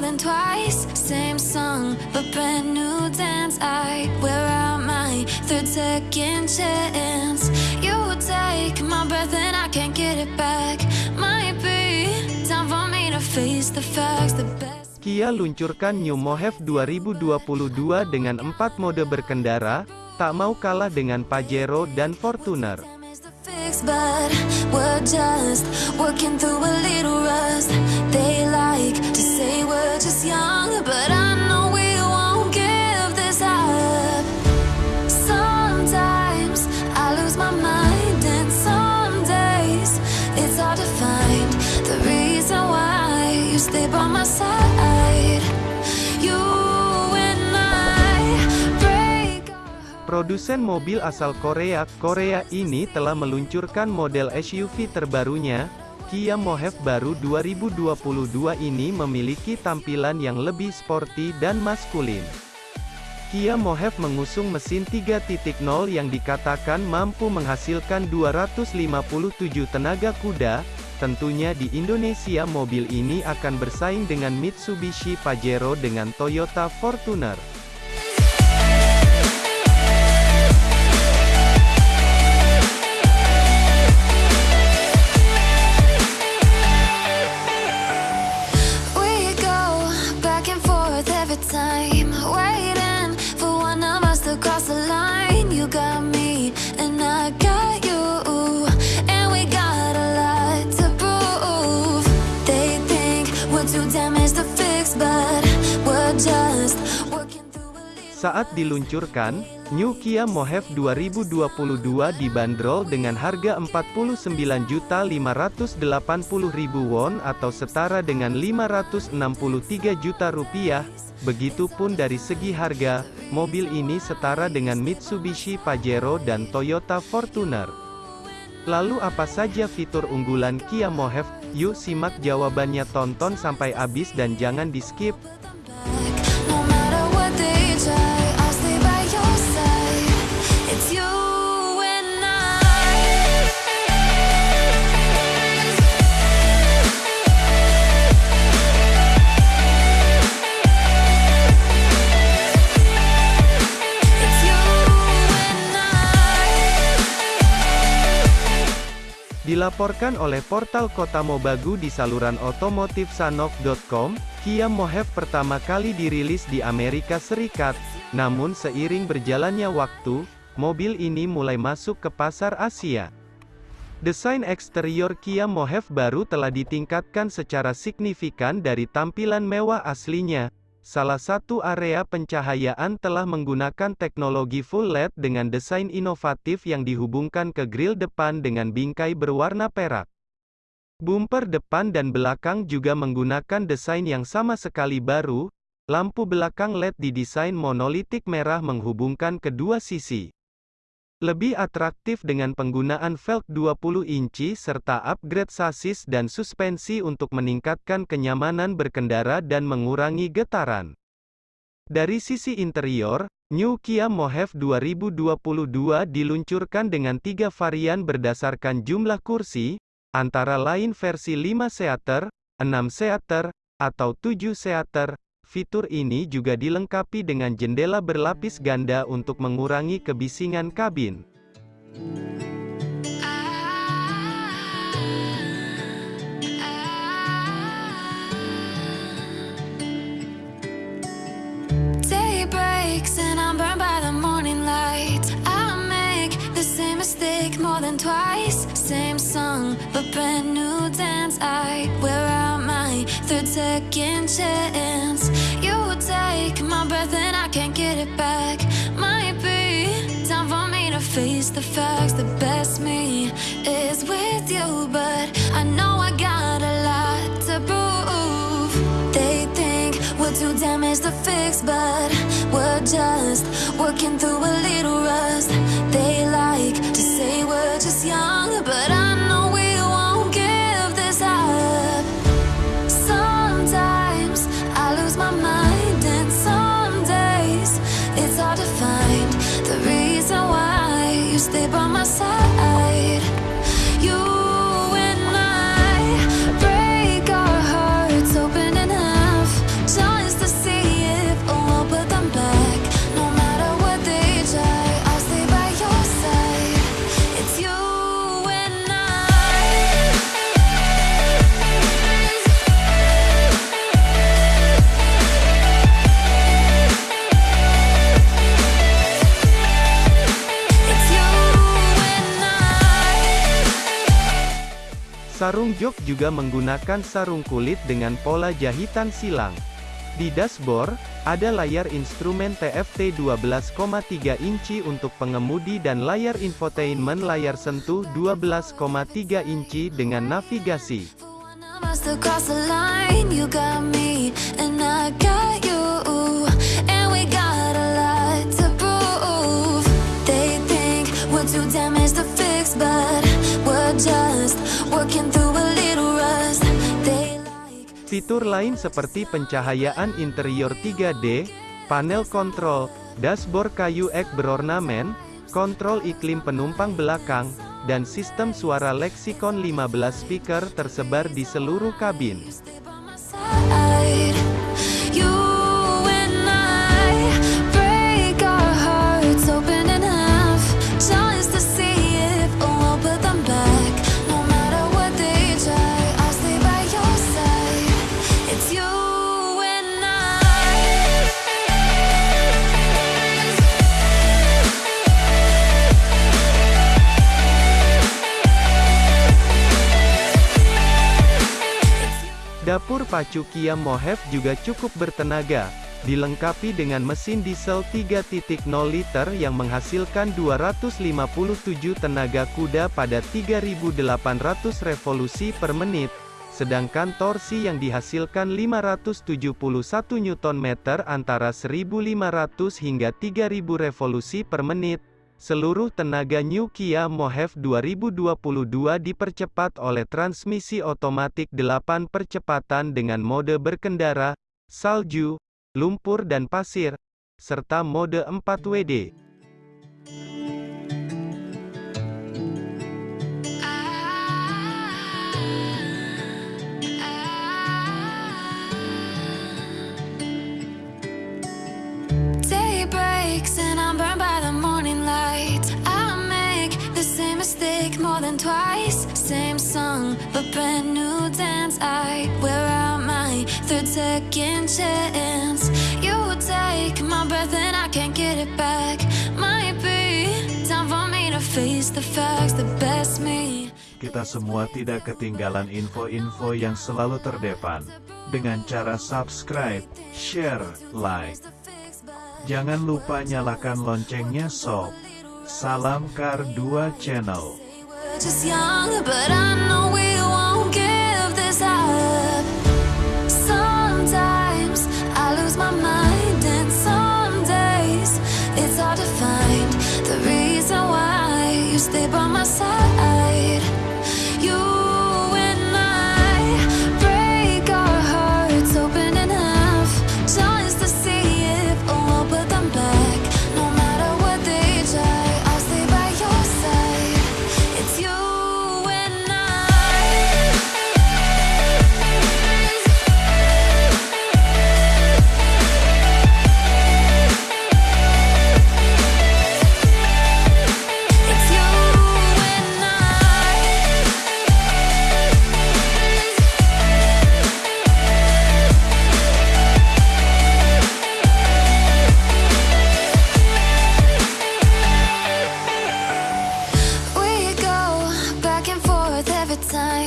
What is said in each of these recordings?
than twice. Same song, but brand new dance. I wear out my third second chance. You take my breath and I can't get it back. Might be time for me to face the facts. The best. Kia luncurkan New Mohave 2022 dengan 4 mode berkendara, tak mau kalah dengan Pajero dan Fortuner. but we're just working through a little rust. They like Produsen mobil asal Korea, Korea ini telah meluncurkan model SUV terbarunya, Kia Mohave baru 2022 ini memiliki tampilan yang lebih sporty dan maskulin. Kia Mohave mengusung mesin 3.0 yang dikatakan mampu menghasilkan 257 tenaga kuda, tentunya di Indonesia mobil ini akan bersaing dengan Mitsubishi Pajero dengan Toyota Fortuner. Saat diluncurkan, New Kia Mohave 2022 dibanderol dengan harga 49.580.000 won atau setara dengan 563 juta rupiah. Begitupun dari segi harga, mobil ini setara dengan Mitsubishi Pajero dan Toyota Fortuner. Lalu apa saja fitur unggulan Kia Mohave? Yuk simak jawabannya tonton sampai habis dan jangan di-skip. No Dilaporkan oleh portal Kota Mobagu di saluran otomotif sanok.com, Kia Mohave pertama kali dirilis di Amerika Serikat, namun seiring berjalannya waktu, mobil ini mulai masuk ke pasar Asia. Desain eksterior Kia Mohave baru telah ditingkatkan secara signifikan dari tampilan mewah aslinya. Salah satu area pencahayaan telah menggunakan teknologi full LED dengan desain inovatif yang dihubungkan ke grill depan dengan bingkai berwarna perak. Bumper depan dan belakang juga menggunakan desain yang sama sekali baru, lampu belakang LED didesain monolitik merah menghubungkan kedua sisi. Lebih atraktif dengan penggunaan velg 20 inci serta upgrade sasis dan suspensi untuk meningkatkan kenyamanan berkendara dan mengurangi getaran. Dari sisi interior, New Kia Mohave 2022 diluncurkan dengan tiga varian berdasarkan jumlah kursi, antara lain versi 5 seater, 6 seater, atau 7 seater. Fitur ini juga dilengkapi dengan jendela berlapis ganda untuk mengurangi kebisingan kabin. Second chance. Face the facts. The best me is with you, but I know I got a lot to prove. They think we're too damaged to fix, but we're just working through a little Sarung jok juga menggunakan sarung kulit dengan pola jahitan silang. Di dashboard, ada layar instrumen TFT 12,3 inci untuk pengemudi dan layar infotainment layar sentuh 12,3 inci dengan navigasi. Fitur lain seperti pencahayaan interior 3D, panel kontrol, dashboard kayu ek berornamen, kontrol iklim penumpang belakang, dan sistem suara Lexicon 15 speaker tersebar di seluruh kabin. Dapur pacu Kia Mohave juga cukup bertenaga, dilengkapi dengan mesin diesel 3.0 liter yang menghasilkan 257 tenaga kuda pada 3.800 revolusi per menit, sedangkan torsi yang dihasilkan 571 Nm antara 1.500 hingga 3.000 revolusi per menit, Seluruh tenaga New Kia Mohave 2022 dipercepat oleh transmisi otomatik 8 percepatan dengan mode berkendara, salju, lumpur dan pasir, serta mode 4WD. twice, song, but brand new dance. I wear out my third second chance. You take my breath and I can't get it back. Might be time for me to face the facts, the best me. Kita semua tidak ketinggalan info-info yang selalu terdepan dengan cara subscribe, share, like. Jangan lupa nyalakan loncengnya sob. Salam Kar 2 Channel. Just young, but I know we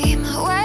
time.